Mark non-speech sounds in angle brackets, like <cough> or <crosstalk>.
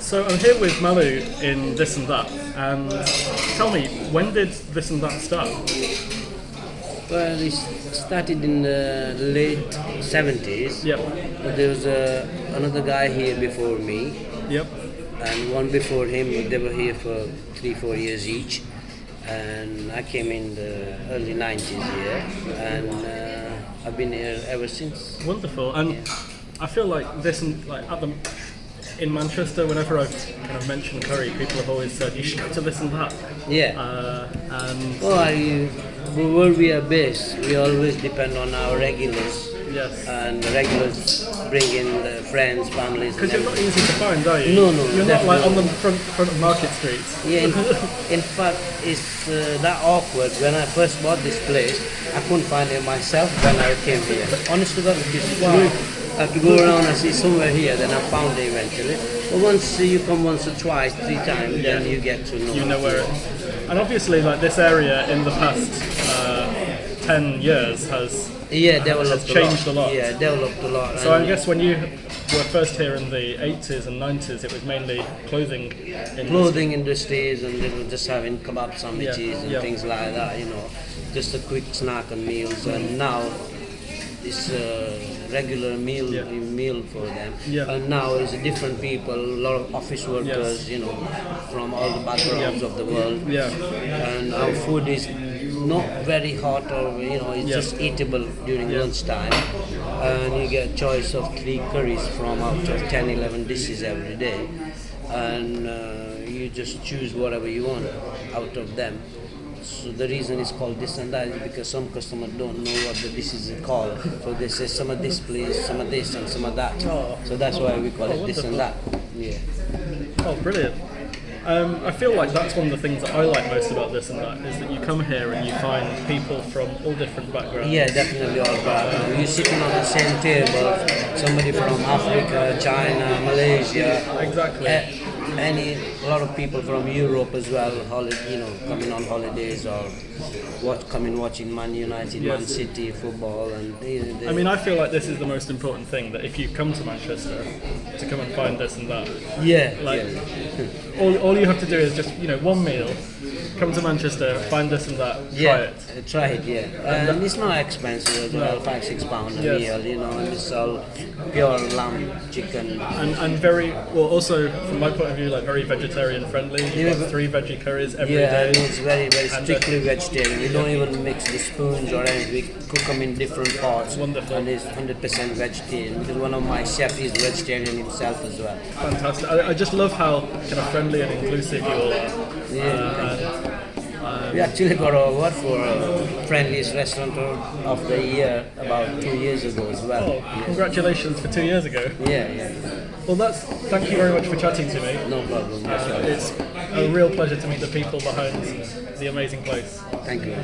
So I'm here with Malu in This and That, and tell me, when did This and That start? Well, it started in the late 70s. Yep, But there was uh, another guy here before me, yep, and one before him. They were here for three, four years each. And I came in the early 90s here, and uh, I've been here ever since. wonderful. And I feel like this and like at the in Manchester, whenever I've kind of mentioned curry, people have always said you should go to This and That. Yeah. Uh, and Well, I, where we are based, we always depend on our regulars. yes, And the regulars bring in the friends, families. because you're not easy to find, are you? No, no, You're not like on the front front of Market Street. Yeah, in, <laughs> in fact, it's uh, that awkward. When I first bought this place, I couldn't find it myself when I came here. Honest to God, because I have to go around and see somewhere here, then I found it eventually. But once you come once or twice, three times, then you get to know. you know where it and obviously like this area in the past uh, 10 years has Yeah, developed has changed a a lot. lot. Yeah, developed a lot. so I guess when you were first here in the 80s and 90s it was mainly clothing industry. clothing industries and they were just having kebab sandwiches Yeah, and yeah. things like that, you know, just a quick snack and meals. And now it's a regular meal Yeah. meal for them. Yeah. And now it's different people, a lot of office workers, you know, from all the backgrounds Yeah. of the world. Yeah. And our food is not very hot or you know it's Yeah. just eatable during Yeah. lunchtime and you get a choice of three curries from out of 10 11 dishes every day and uh, you just choose whatever you want out of them so the reason it's called this and that is because some customers don't know what the dishes are called. So they say some of this please some of this and some of that. Oh. so that's why we call Oh, it this and that. Yeah. Oh brilliant. Um, I feel like that's one of the things that I like most about this and that is that you come here and you find people from all different backgrounds. Yeah, definitely all background. You're sitting on the same table, somebody from Africa, China, Malaysia, exactly. A- any a lot of people from Europe as well, holiday, you know, coming on holidays or what coming watching Man United, Man City football, and they, they, I mean, I feel like this is the most important thing that if you come to Manchester to come and find this and that, yeah, like yeah. all, all you have to do is just you know one meal, come to Manchester, find this and that, try Yeah, it. uh, try it. Yeah, and it's not expensive as well. Five six pound a Yes. meal, you know, and it's all pure lamb, chicken. And, and very well. Also, from my point of view, like very vegetarian friendly. You've Yeah, three veggie curries every day. Yeah, it's very, very And, uh, strictly vegetarian. We don't even mix the spoons or anything. We cook them in different pots. Wonderful. And it's 100% vegetarian because one of my chefs is vegetarian himself as well. Fantastic. I, I just love how kind of friendly and inclusive you all are. Yeah. We actually got an award for uh, friendliest restaurant of the year about two years ago as well. Oh, congratulations for two years ago. Yeah, yeah. Well, that's thank you very much for chatting to me. No problem. Uh, it's a real pleasure to meet the people behind the amazing place. Thank you.